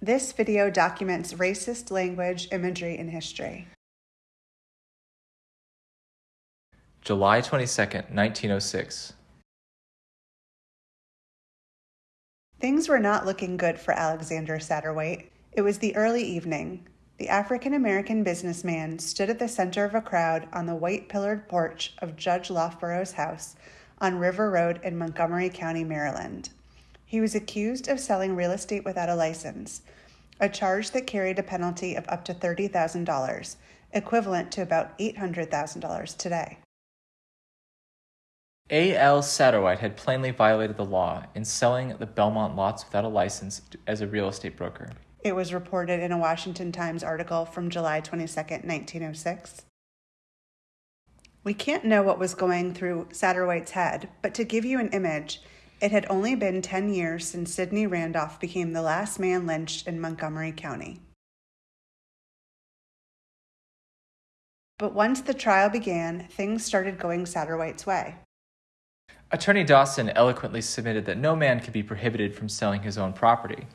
This video documents racist language, imagery, and history. July 22nd, 1906. Things were not looking good for Alexander Satterwhite. It was the early evening. The African American businessman stood at the center of a crowd on the white pillared porch of Judge Loughborough's house on River Road in Montgomery County, Maryland. He was accused of selling real estate without a license, a charge that carried a penalty of up to $30,000, equivalent to about $800,000 today. A.L. Satterwhite had plainly violated the law in selling the Belmont lots without a license as a real estate broker. It was reported in a Washington Times article from July 22, 1906. We can't know what was going through Satterwhite's head, but to give you an image, it had only been 10 years since Sidney Randolph became the last man lynched in Montgomery County. But once the trial began, things started going Satterwhite's way. Attorney Dawson eloquently submitted that no man could be prohibited from selling his own property.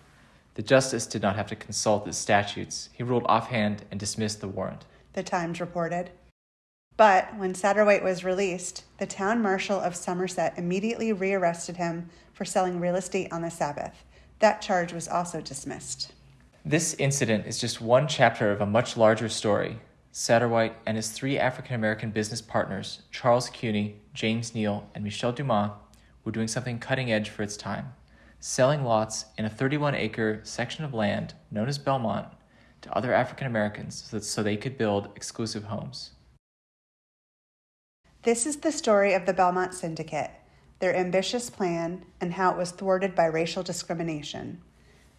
The justice did not have to consult the statutes. He ruled offhand and dismissed the warrant. The Times reported. But when Satterwhite was released, the town marshal of Somerset immediately rearrested him for selling real estate on the Sabbath. That charge was also dismissed. This incident is just one chapter of a much larger story. Satterwhite and his three African American business partners, Charles Cuny, James Neal, and Michel Dumas, were doing something cutting edge for its time, selling lots in a 31 acre section of land known as Belmont to other African Americans so, so they could build exclusive homes. This is the story of the Belmont Syndicate, their ambitious plan, and how it was thwarted by racial discrimination.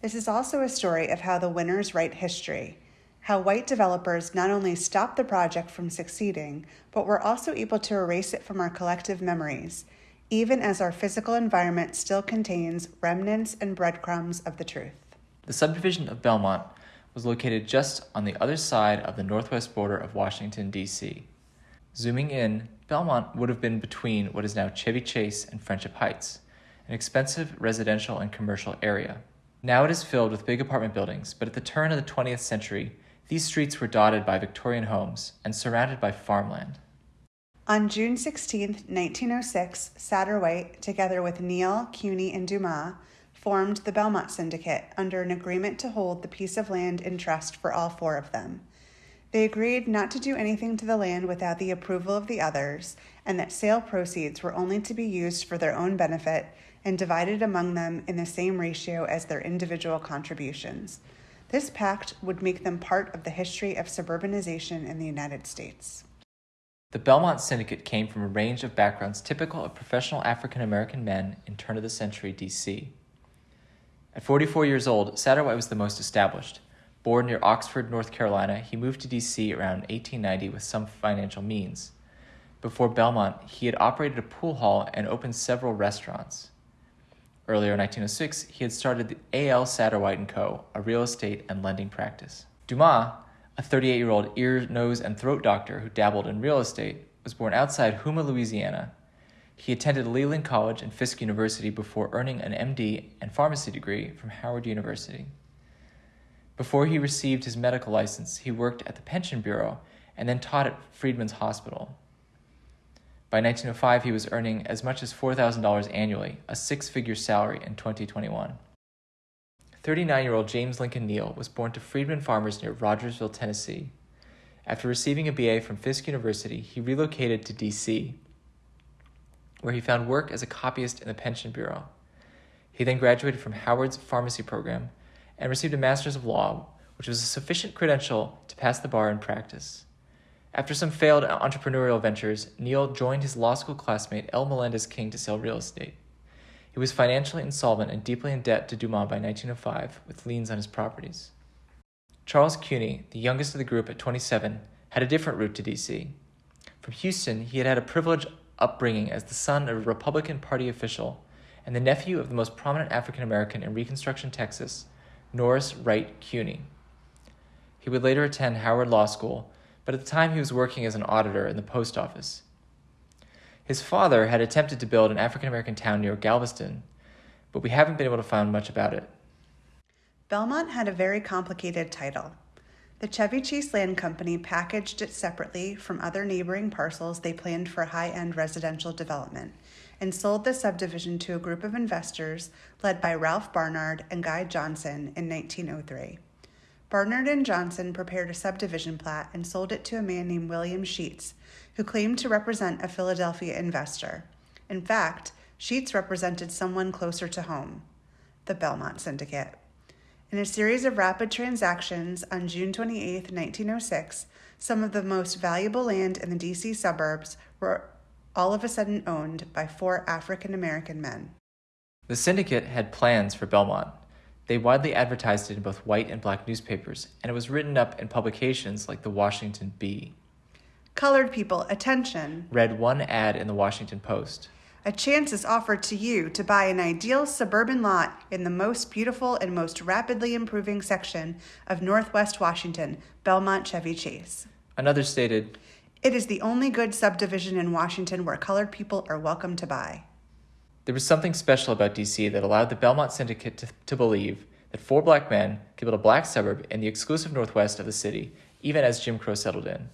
This is also a story of how the winners write history, how white developers not only stopped the project from succeeding, but were also able to erase it from our collective memories, even as our physical environment still contains remnants and breadcrumbs of the truth. The subdivision of Belmont was located just on the other side of the northwest border of Washington, D.C. Zooming in, Belmont would have been between what is now Chevy Chase and Friendship Heights, an expensive residential and commercial area. Now it is filled with big apartment buildings, but at the turn of the 20th century, these streets were dotted by Victorian homes and surrounded by farmland. On June 16, 1906, Satterwhite, together with Neal, Cuny, and Dumas, formed the Belmont Syndicate under an agreement to hold the piece of land in trust for all four of them. They agreed not to do anything to the land without the approval of the others, and that sale proceeds were only to be used for their own benefit and divided among them in the same ratio as their individual contributions. This pact would make them part of the history of suburbanization in the United States. The Belmont Syndicate came from a range of backgrounds typical of professional African American men in turn of the century DC. At 44 years old, Satterwhite was the most established. Born near Oxford, North Carolina, he moved to D.C. around 1890 with some financial means. Before Belmont, he had operated a pool hall and opened several restaurants. Earlier in 1906, he had started the A.L. Satterwhite & Co., a real estate and lending practice. Dumas, a 38 year old ear, nose, and throat doctor who dabbled in real estate, was born outside Houma, Louisiana. He attended Leland College and Fisk University before earning an MD and pharmacy degree from Howard University. Before he received his medical license, he worked at the Pension Bureau and then taught at Freedmen's Hospital. By 1905, he was earning as much as $4,000 annually, a six figure salary in 2021. 39 year old James Lincoln Neal was born to freedmen farmers near Rogersville, Tennessee. After receiving a BA from Fisk University, he relocated to D.C., where he found work as a copyist in the Pension Bureau. He then graduated from Howard's pharmacy program and received a Master's of Law, which was a sufficient credential to pass the bar in practice. After some failed entrepreneurial ventures, Neal joined his law school classmate L. Melendez King to sell real estate. He was financially insolvent and deeply in debt to Dumas by 1905, with liens on his properties. Charles Cuny, the youngest of the group at 27, had a different route to D.C. From Houston, he had had a privileged upbringing as the son of a Republican Party official and the nephew of the most prominent African American in Reconstruction Texas, Norris Wright Cuny. He would later attend Howard Law School, but at the time he was working as an auditor in the post office. His father had attempted to build an African American town near Galveston, but we haven't been able to find much about it. Belmont had a very complicated title. The Chevy Chase Land Company packaged it separately from other neighboring parcels they planned for high end residential development and sold the subdivision to a group of investors led by Ralph Barnard and Guy Johnson in 1903. Barnard and Johnson prepared a subdivision plat and sold it to a man named William Sheets, who claimed to represent a Philadelphia investor. In fact, Sheets represented someone closer to home the Belmont Syndicate. In a series of rapid transactions on June 28, 1906, some of the most valuable land in the DC suburbs were all of a sudden owned by four African American men. The syndicate had plans for Belmont. They widely advertised it in both white and black newspapers, and it was written up in publications like the Washington Bee. Colored people, attention! Read one ad in the Washington Post. A chance is offered to you to buy an ideal suburban lot in the most beautiful and most rapidly improving section of Northwest Washington, Belmont Chevy Chase. Another stated, It is the only good subdivision in Washington where colored people are welcome to buy. There was something special about DC that allowed the Belmont Syndicate to, to believe that four black men could build a black suburb in the exclusive northwest of the city, even as Jim Crow settled in.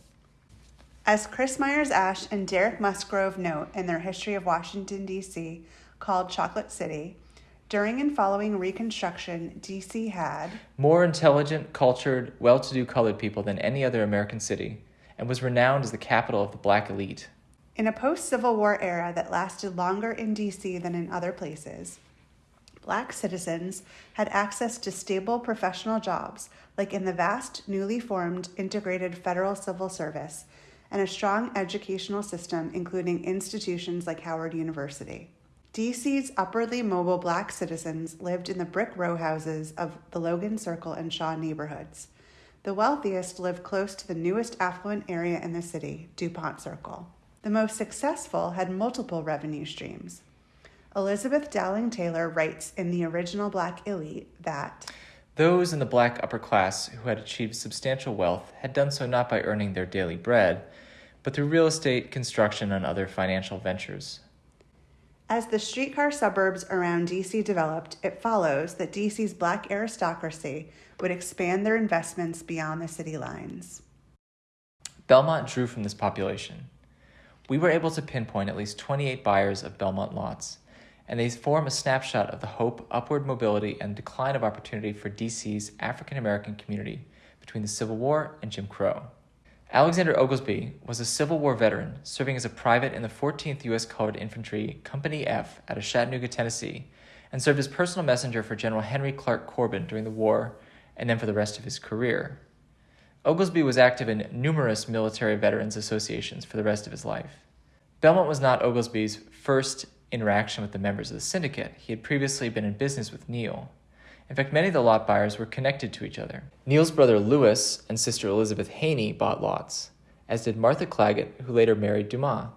As Chris Myers Asch and Derek Musgrove note in their History of Washington, D.C., called Chocolate City, during and following Reconstruction, D.C. had more intelligent, cultured, well to do colored people than any other American city, and was renowned as the capital of the black elite. In a post Civil War era that lasted longer in D.C. than in other places, black citizens had access to stable professional jobs, like in the vast, newly formed Integrated Federal Civil Service and a strong educational system, including institutions like Howard University. DC's upwardly mobile black citizens lived in the brick row houses of the Logan Circle and Shaw neighborhoods. The wealthiest lived close to the newest affluent area in the city, DuPont Circle. The most successful had multiple revenue streams. Elizabeth Dowling Taylor writes in The Original Black Elite that those in the black upper class who had achieved substantial wealth had done so not by earning their daily bread, but through real estate, construction, and other financial ventures. As the streetcar suburbs around DC developed, it follows that DC's black aristocracy would expand their investments beyond the city lines. Belmont drew from this population. We were able to pinpoint at least 28 buyers of Belmont lots, and they form a snapshot of the hope, upward mobility, and decline of opportunity for DC's African American community between the Civil War and Jim Crow. Alexander Oglesby was a Civil War veteran serving as a private in the 14th U.S. Colored Infantry, Company F, out of Chattanooga, Tennessee, and served as personal messenger for General Henry Clark Corbin during the war and then for the rest of his career. Oglesby was active in numerous military veterans associations for the rest of his life. Belmont was not Oglesby's first interaction with the members of the syndicate. He had previously been in business with Neal. In fact, many of the lot buyers were connected to each other. Neal's brother Lewis and sister Elizabeth Haney bought lots, as did Martha Claggett, who later married Dumas.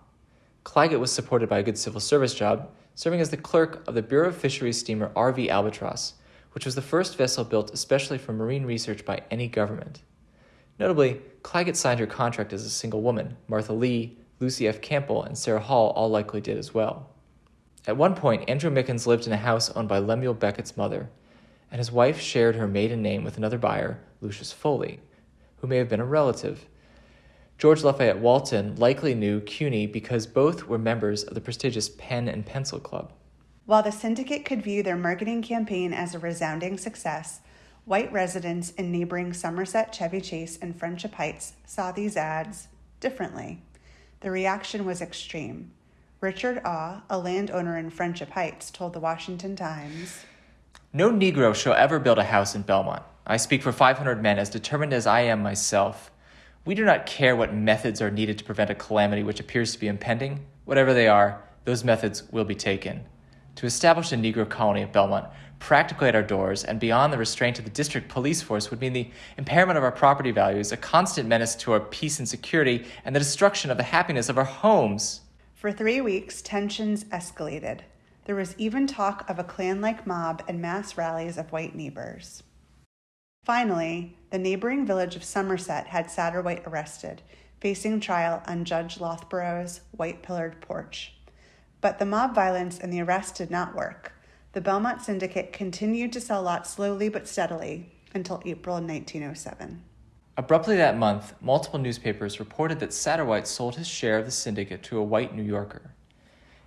Claggett was supported by a good civil service job, serving as the clerk of the Bureau of Fisheries steamer RV Albatross, which was the first vessel built especially for marine research by any government. Notably, Claggett signed her contract as a single woman. Martha Lee, Lucy F. Campbell, and Sarah Hall all likely did as well. At one point, Andrew Mickens lived in a house owned by Lemuel Beckett's mother, and his wife shared her maiden name with another buyer, Lucius Foley, who may have been a relative. George Lafayette Walton likely knew Cuny because both were members of the prestigious Pen and Pencil Club. While the syndicate could view their marketing campaign as a resounding success, white residents in neighboring Somerset, Chevy Chase, and Friendship Heights saw these ads differently. The reaction was extreme. Richard Ah, a landowner in Friendship Heights, told the Washington Times no Negro shall ever build a house in Belmont. I speak for 500 men, as determined as I am myself. We do not care what methods are needed to prevent a calamity which appears to be impending. Whatever they are, those methods will be taken. To establish a Negro colony at Belmont, practically at our doors and beyond the restraint of the district police force, would mean the impairment of our property values, a constant menace to our peace and security, and the destruction of the happiness of our homes. For three weeks, tensions escalated. There was even talk of a Klan like mob and mass rallies of white neighbors. Finally, the neighboring village of Somerset had Satterwhite arrested, facing trial on Judge Loughborough's white pillared porch. But the mob violence and the arrest did not work. the Belmont Syndicate continued to sell lots slowly but steadily until April 1907. Abruptly that month, multiple newspapers reported that Satterwhite sold his share of the syndicate to a white New Yorker.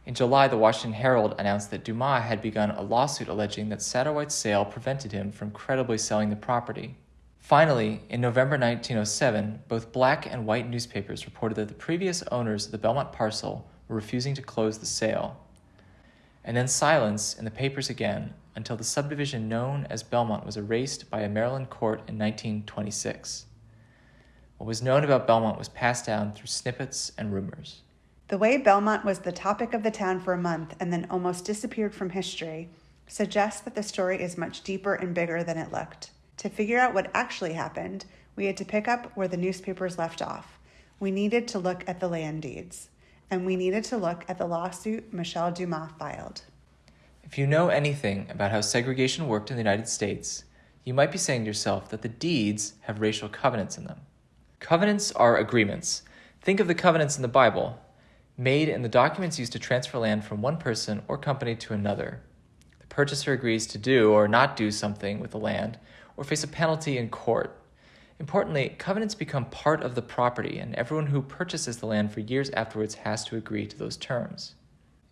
In July, the Washington Herald announced that Dumas had begun a lawsuit alleging that Satterwhite's sale prevented him from credibly selling the property. Finally, in November 1907, both black and white newspapers reported that the previous owners of the Belmont parcel were refusing to close the sale. And then silence in the papers again until the subdivision known as Belmont was erased by a Maryland court in 1926. What was known about Belmont was passed down through snippets and rumors. The way Belmont was the topic of the town for a month and then almost disappeared from history suggests that the story is much deeper and bigger than it looked. To figure out what actually happened, we had to pick up where the newspapers left off. We needed to look at the land deeds, and we needed to look at the lawsuit Michel Dumas filed. If you know anything about how segregation worked in the United States, you might be saying to yourself that the deeds have racial covenants in them. Covenants are agreements. Think of the covenants in the Bible made in the documents used to transfer land from one person or company to another. The purchaser agrees to do or not do something with the land or face a penalty in court. Importantly, covenants become part of the property, and everyone who purchases the land for years afterwards has to agree to those terms.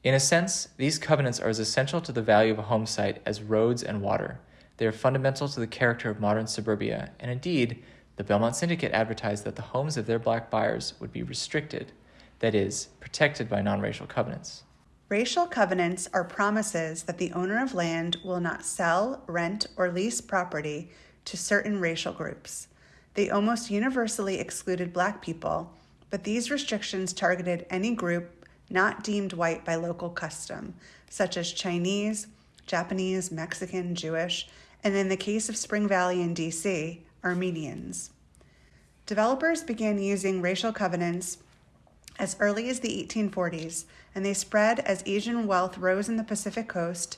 In a sense, these covenants are as essential to the value of a home site as roads and water. They are fundamental to the character of modern suburbia, and indeed, the Belmont Syndicate advertised that the homes of their black buyers would be restricted that is, protected by non racial covenants. Racial covenants are promises that the owner of land will not sell, rent, or lease property to certain racial groups. They almost universally excluded black people, but these restrictions targeted any group not deemed white by local custom, such as Chinese, Japanese, Mexican, Jewish, and in the case of Spring Valley in DC, Armenians. Developers began using racial covenants as early as the 1840s, and they spread as Asian wealth rose in the Pacific coast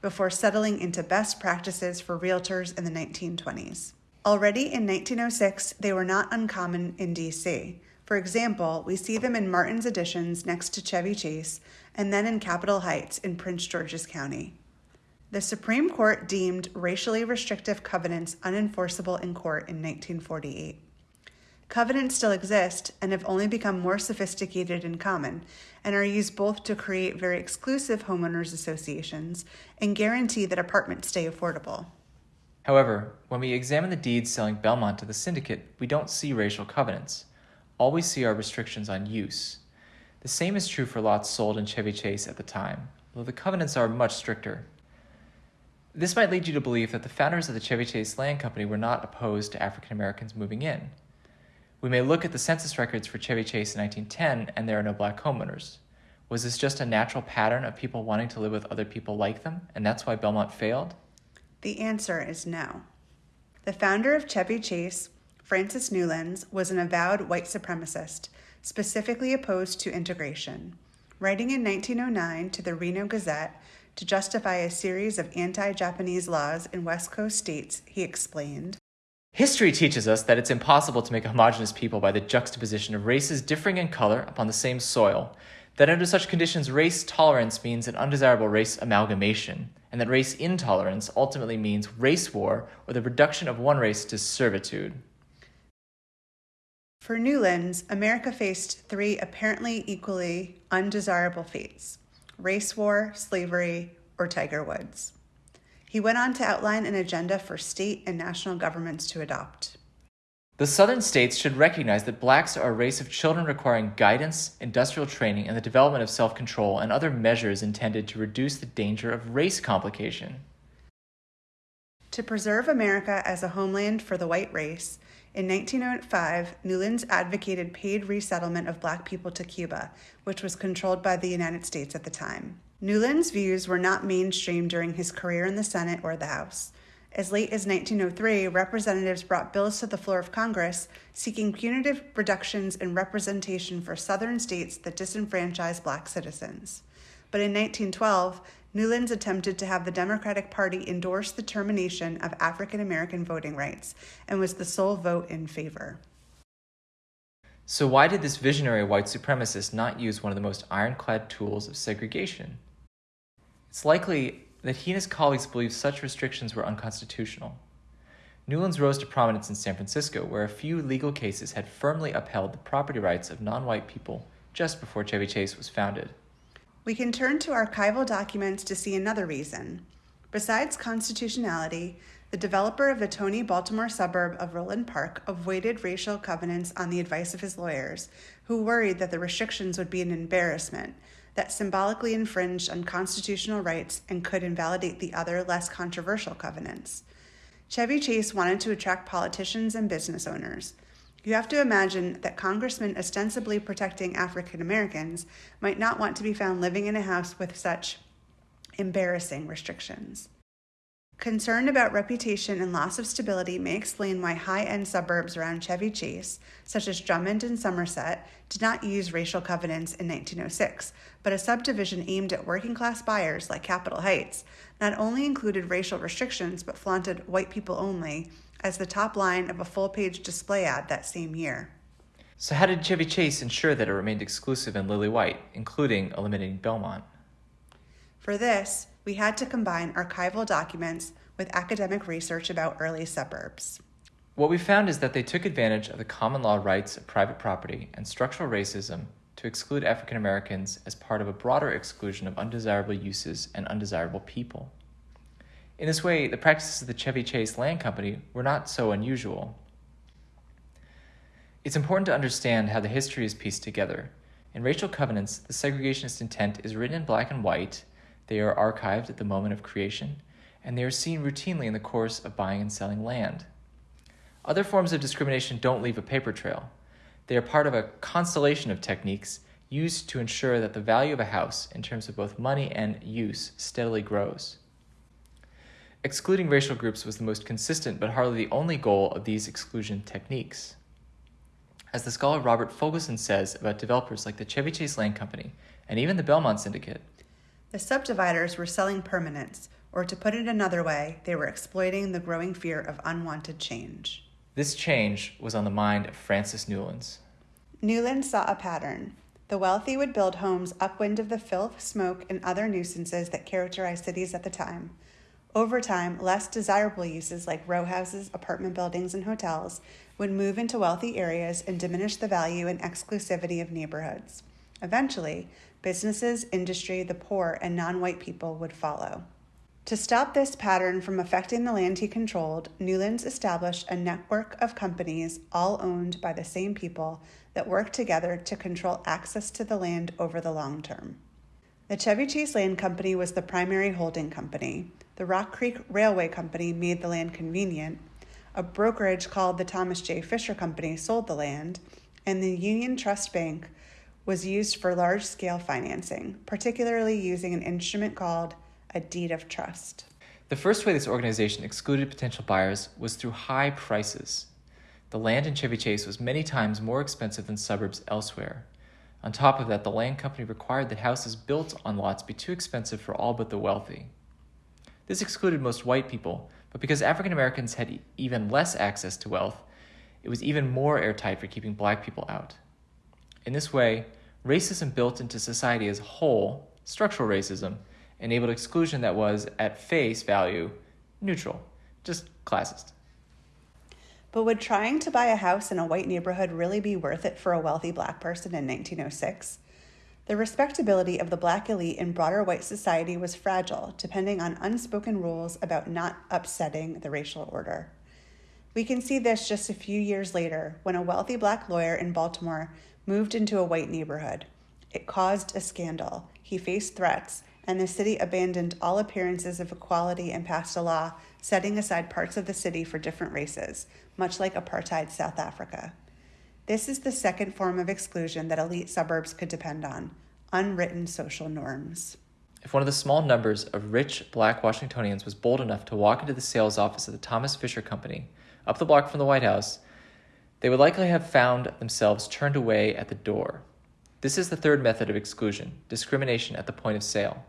before settling into best practices for realtors in the 1920s. Already in 1906, they were not uncommon in DC. For example, we see them in Martin's Additions next to Chevy Chase, and then in Capitol Heights in Prince George's County. The Supreme Court deemed racially restrictive covenants unenforceable in court in 1948. Covenants still exist and have only become more sophisticated and common, and are used both to create very exclusive homeowners associations and guarantee that apartments stay affordable. However, when we examine the deeds selling Belmont to the syndicate, we don't see racial covenants. All we see are restrictions on use. The same is true for lots sold in Chevy Chase at the time, though the covenants are much stricter. This might lead you to believe that the founders of the Chevy Chase Land Company were not opposed to African Americans moving in. We may look at the census records for Chevy Chase in 1910 and there are no black homeowners. Was this just a natural pattern of people wanting to live with other people like them, and that's why Belmont failed? The answer is no. The founder of Chevy Chase, Francis Newlands, was an avowed white supremacist, specifically opposed to integration. Writing in 1909 to the Reno Gazette to justify a series of anti Japanese laws in West Coast states, he explained History teaches us that it's impossible to make a homogeneous people by the juxtaposition of races differing in color upon the same soil, that under such conditions race tolerance means an undesirable race amalgamation, and that race intolerance ultimately means race war or the reduction of one race to servitude. For Newlands, America faced three apparently equally undesirable fates race war, slavery, or Tiger Woods. He went on to outline an agenda for state and national governments to adopt. The southern states should recognize that blacks are a race of children requiring guidance, industrial training, and the development of self control and other measures intended to reduce the danger of race complication. To preserve America as a homeland for the white race, in 1905, Newlands advocated paid resettlement of black people to Cuba, which was controlled by the United States at the time. Newlands' views were not mainstream during his career in the Senate or the House. As late as 1903, representatives brought bills to the floor of Congress seeking punitive reductions in representation for southern states that disenfranchised black citizens. But in 1912, Newlands attempted to have the Democratic Party endorse the termination of African American voting rights and was the sole vote in favor. So, why did this visionary white supremacist not use one of the most ironclad tools of segregation? It's likely that he and his colleagues believed such restrictions were unconstitutional. Newlands rose to prominence in San Francisco, where a few legal cases had firmly upheld the property rights of non white people just before Chevy Chase was founded. We can turn to archival documents to see another reason. Besides constitutionality, the developer of the Tony Baltimore suburb of Roland Park avoided racial covenants on the advice of his lawyers, who worried that the restrictions would be an embarrassment that symbolically infringed on constitutional rights and could invalidate the other, less controversial covenants. Chevy Chase wanted to attract politicians and business owners. You have to imagine that congressmen ostensibly protecting African Americans might not want to be found living in a house with such embarrassing restrictions. Concern about reputation and loss of stability may explain why high end suburbs around Chevy Chase, such as Drummond and Somerset, did not use racial covenants in 1906, but a subdivision aimed at working class buyers like Capitol Heights not only included racial restrictions but flaunted white people only as the top line of a full page display ad that same year. So, how did Chevy Chase ensure that it remained exclusive and lily white, including eliminating Belmont? For this, we had to combine archival documents with academic research about early suburbs. What we found is that they took advantage of the common law rights of private property and structural racism to exclude African Americans as part of a broader exclusion of undesirable uses and undesirable people. In this way, the practices of the Chevy Chase Land Company were not so unusual. It's important to understand how the history is pieced together. In racial covenants, the segregationist intent is written in black and white they are archived at the moment of creation, and they are seen routinely in the course of buying and selling land. Other forms of discrimination don't leave a paper trail. They are part of a constellation of techniques used to ensure that the value of a house, in terms of both money and use, steadily grows. Excluding racial groups was the most consistent but hardly the only goal of these exclusion techniques. As the scholar Robert Fogelson says about developers like the Chevy Chase Land Company and even the Belmont Syndicate, the subdividers were selling permanence, or to put it another way, they were exploiting the growing fear of unwanted change. This change was on the mind of Francis Newlands. Newlands saw a pattern. The wealthy would build homes upwind of the filth, smoke, and other nuisances that characterized cities at the time. Over time, less desirable uses like row houses, apartment buildings, and hotels would move into wealthy areas and diminish the value and exclusivity of neighborhoods. Eventually, businesses, industry, the poor, and non white people would follow. To stop this pattern from affecting the land he controlled, Newlands established a network of companies, all owned by the same people, that worked together to control access to the land over the long term. The Chevy Chase Land Company was the primary holding company. The Rock Creek Railway Company made the land convenient. A brokerage called the Thomas J. Fisher Company sold the land, and the Union Trust Bank was used for large scale financing, particularly using an instrument called a deed of trust. The first way this organization excluded potential buyers was through high prices. The land in Chevy Chase was many times more expensive than suburbs elsewhere. On top of that, the land company required that houses built on lots be too expensive for all but the wealthy. This excluded most white people, but because African Americans had even less access to wealth, it was even more airtight for keeping black people out. In this way, racism built into society as a whole, structural racism, enabled exclusion that was, at face value, neutral, just classist. But would trying to buy a house in a white neighborhood really be worth it for a wealthy black person in 1906? The respectability of the black elite in broader white society was fragile, depending on unspoken rules about not upsetting the racial order. We can see this just a few years later when a wealthy black lawyer in Baltimore moved into a white neighborhood. It caused a scandal. He faced threats, and the city abandoned all appearances of equality and passed a law setting aside parts of the city for different races, much like apartheid South Africa. This is the second form of exclusion that elite suburbs could depend on unwritten social norms. If one of the small numbers of rich black Washingtonians was bold enough to walk into the sales office of the Thomas Fisher Company, up the block from the White House, they would likely have found themselves turned away at the door. This is the third method of exclusion discrimination at the point of sale.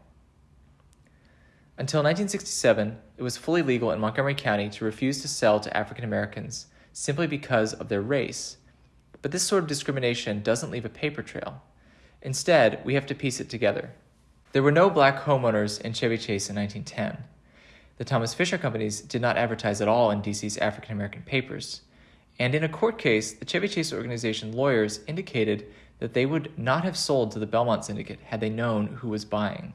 Until 1967, it was fully legal in Montgomery County to refuse to sell to African Americans simply because of their race. But this sort of discrimination doesn't leave a paper trail. Instead, we have to piece it together. There were no black homeowners in Chevy Chase in 1910. The Thomas Fisher Companies did not advertise at all in DC's African American papers. And in a court case, the Chevy Chase organization lawyers indicated that they would not have sold to the Belmont Syndicate had they known who was buying.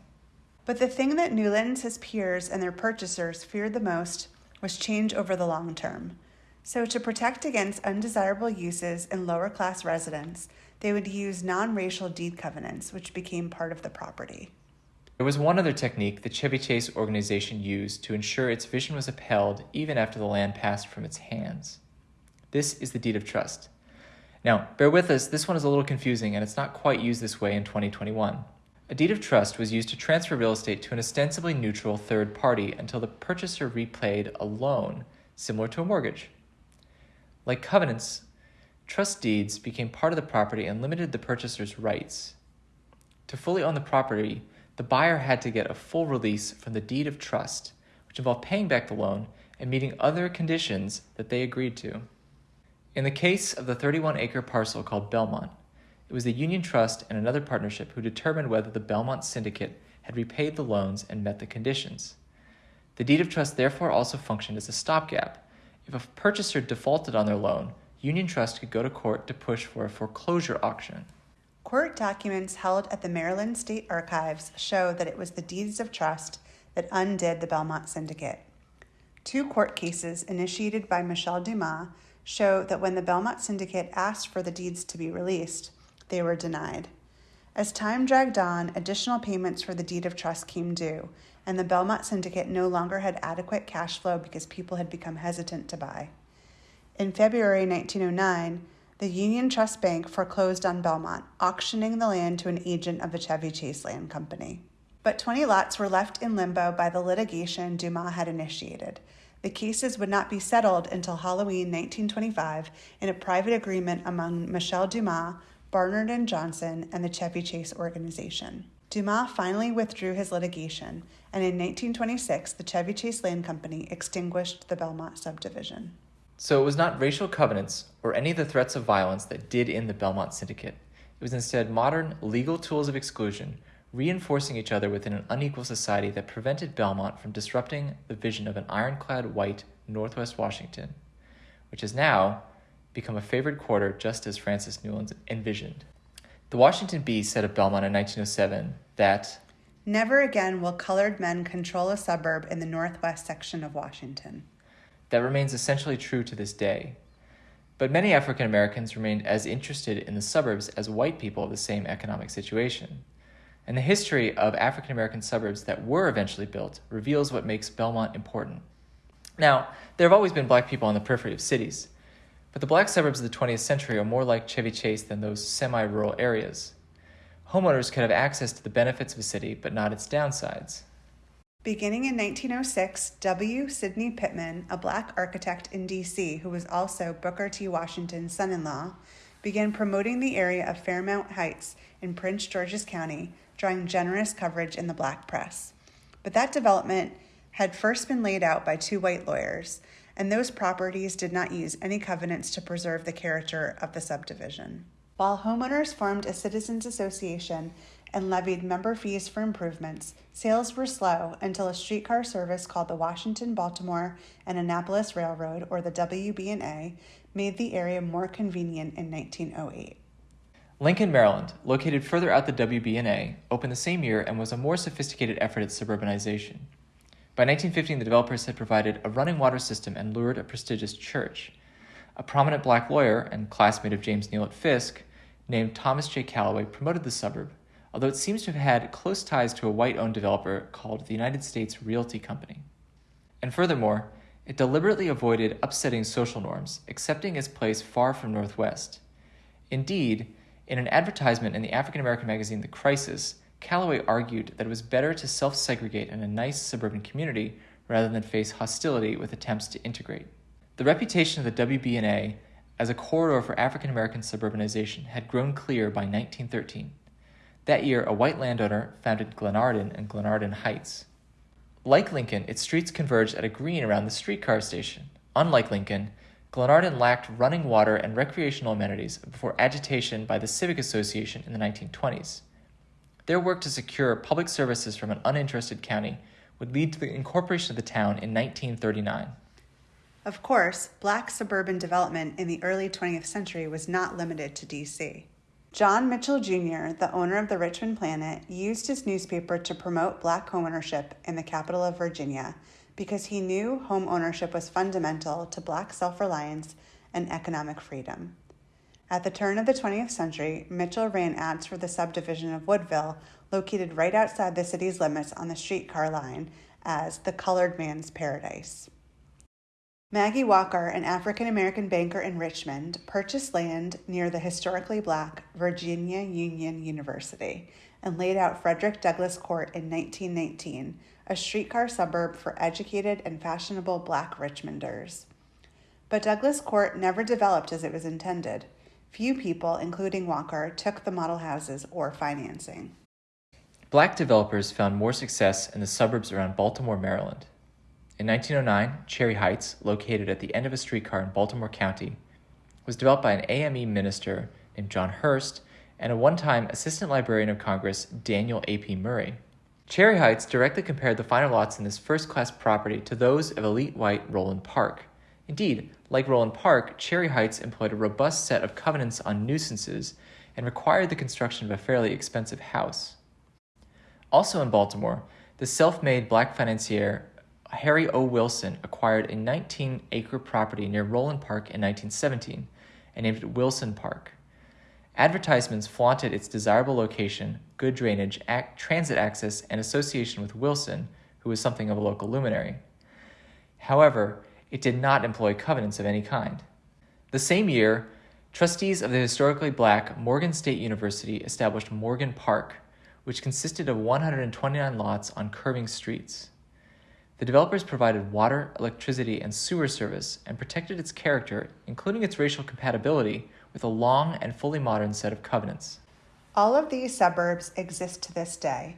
But the thing that Newlands, his peers, and their purchasers feared the most was change over the long term. So, to protect against undesirable uses in lower class residents, they would use non racial deed covenants, which became part of the property. There was one other technique the Chevy Chase organization used to ensure its vision was upheld even after the land passed from its hands. This is the deed of trust. Now, bear with us, this one is a little confusing and it's not quite used this way in 2021. A deed of trust was used to transfer real estate to an ostensibly neutral third party until the purchaser repaid a loan, similar to a mortgage. Like covenants, trust deeds became part of the property and limited the purchaser's rights. To fully own the property, the buyer had to get a full release from the deed of trust, which involved paying back the loan and meeting other conditions that they agreed to. In the case of the 31 acre parcel called Belmont, it was the Union Trust and another partnership who determined whether the Belmont Syndicate had repaid the loans and met the conditions. The deed of trust therefore also functioned as a stopgap. If a purchaser defaulted on their loan, Union Trust could go to court to push for a foreclosure auction. Court documents held at the Maryland State Archives show that it was the deeds of trust that undid the Belmont Syndicate. Two court cases initiated by Michel Dumas show that when the Belmont Syndicate asked for the deeds to be released, they were denied. As time dragged on, additional payments for the deed of trust came due, and the Belmont Syndicate no longer had adequate cash flow because people had become hesitant to buy. In February 1909, the Union Trust Bank foreclosed on Belmont, auctioning the land to an agent of the Chevy Chase Land Company. But 20 lots were left in limbo by the litigation Dumas had initiated, the cases would not be settled until Halloween 1925 in a private agreement among Michel Dumas, Barnard and Johnson, and the Chevy Chase organization. Dumas finally withdrew his litigation, and in 1926, the Chevy Chase Land Company extinguished the Belmont subdivision. So it was not racial covenants or any of the threats of violence that did in the Belmont Syndicate. It was instead modern legal tools of exclusion reinforcing each other within an unequal society that prevented Belmont from disrupting the vision of an ironclad white Northwest Washington, which has now become a favored quarter just as Francis Newlands envisioned. The Washington Bee said of Belmont in 1907 that Never again will colored men control a suburb in the northwest section of Washington. That remains essentially true to this day. But many African Americans remained as interested in the suburbs as white people of the same economic situation and the history of African American suburbs that were eventually built reveals what makes Belmont important. Now, there have always been black people on the periphery of cities, but the black suburbs of the 20th century are more like Chevy Chase than those semi rural areas. Homeowners could have access to the benefits of a city, but not its downsides. Beginning in 1906, W. Sidney Pittman, a black architect in D.C. who was also Booker T. Washington's son in law, began promoting the area of Fairmount Heights in Prince George's County drawing generous coverage in the black press. But that development had first been laid out by two white lawyers, and those properties did not use any covenants to preserve the character of the subdivision. While homeowners formed a citizens association and levied member fees for improvements, sales were slow until a streetcar service called the Washington, Baltimore, and Annapolis Railroad, or the WB&A, made the area more convenient in 1908. Lincoln, Maryland, located further out the WB&A, opened the same year and was a more sophisticated effort at suburbanization. By 1915, the developers had provided a running water system and lured a prestigious church. A prominent black lawyer and classmate of James Neal at Fisk, named Thomas J. Calloway, promoted the suburb, although it seems to have had close ties to a white owned developer called the United States Realty Company. And furthermore, it deliberately avoided upsetting social norms, accepting its place far from Northwest. Indeed, in an advertisement in the African American magazine The Crisis, Calloway argued that it was better to self segregate in a nice suburban community rather than face hostility with attempts to integrate. The reputation of the WB&A as a corridor for African American suburbanization had grown clear by 1913. That year, a white landowner founded Glenarden and Glenarden Heights. Like Lincoln, its streets converged at a green around the streetcar station. Unlike Lincoln, Glenarden lacked running water and recreational amenities before agitation by the Civic Association in the 1920s. Their work to secure public services from an uninterested county would lead to the incorporation of the town in 1939. Of course, black suburban development in the early 20th century was not limited to D.C. John Mitchell Jr., the owner of the Richmond Planet, used his newspaper to promote black homeownership in the capital of Virginia because he knew home ownership was fundamental to black self reliance and economic freedom. At the turn of the 20th century, Mitchell ran ads for the subdivision of Woodville, located right outside the city's limits on the streetcar line, as the colored man's paradise. Maggie Walker, an African American banker in Richmond, purchased land near the historically black Virginia Union University and laid out Frederick Douglass Court in 1919, a streetcar suburb for educated and fashionable black Richmonders. But Douglass Court never developed as it was intended. Few people, including Walker, took the model houses or financing. Black developers found more success in the suburbs around Baltimore, Maryland. In 1909, Cherry Heights, located at the end of a streetcar in Baltimore County, was developed by an AME minister named John Hurst and a one time Assistant Librarian of Congress, Daniel A.P. Murray. Cherry Heights directly compared the finer lots in this first class property to those of elite white Roland Park. Indeed, like Roland Park, Cherry Heights employed a robust set of covenants on nuisances and required the construction of a fairly expensive house. Also in Baltimore, the self made black financier Harry O. Wilson acquired a 19 acre property near Roland Park in 1917 and named it Wilson Park. Advertisements flaunted its desirable location, good drainage, ac- transit access, and association with Wilson, who was something of a local luminary. However, it did not employ covenants of any kind. The same year, trustees of the historically black Morgan State University established Morgan Park, which consisted of 129 lots on curving streets. The developers provided water, electricity, and sewer service and protected its character, including its racial compatibility, with a long and fully modern set of covenants. All of these suburbs exist to this day.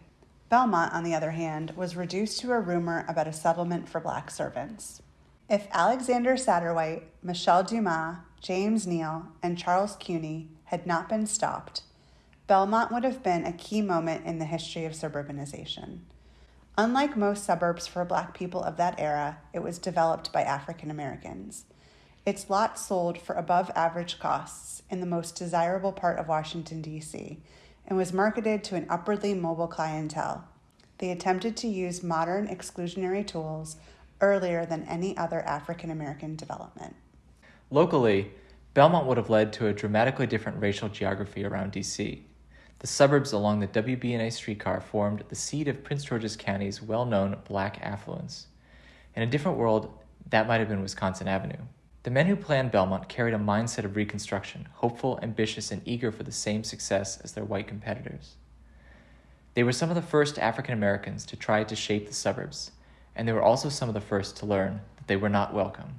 Belmont, on the other hand, was reduced to a rumor about a settlement for black servants. If Alexander Satterwhite, Michel Dumas, James Neal, and Charles Cuny had not been stopped, Belmont would have been a key moment in the history of suburbanization. Unlike most suburbs for black people of that era, it was developed by African Americans. Its lots sold for above average costs in the most desirable part of Washington, D.C., and was marketed to an upwardly mobile clientele. They attempted to use modern exclusionary tools earlier than any other African American development. Locally, Belmont would have led to a dramatically different racial geography around D.C. The suburbs along the WB&A streetcar formed the seat of Prince George's County's well-known black affluence. In a different world, that might have been Wisconsin Avenue. The men who planned Belmont carried a mindset of reconstruction, hopeful, ambitious, and eager for the same success as their white competitors. They were some of the first African Americans to try to shape the suburbs, and they were also some of the first to learn that they were not welcome.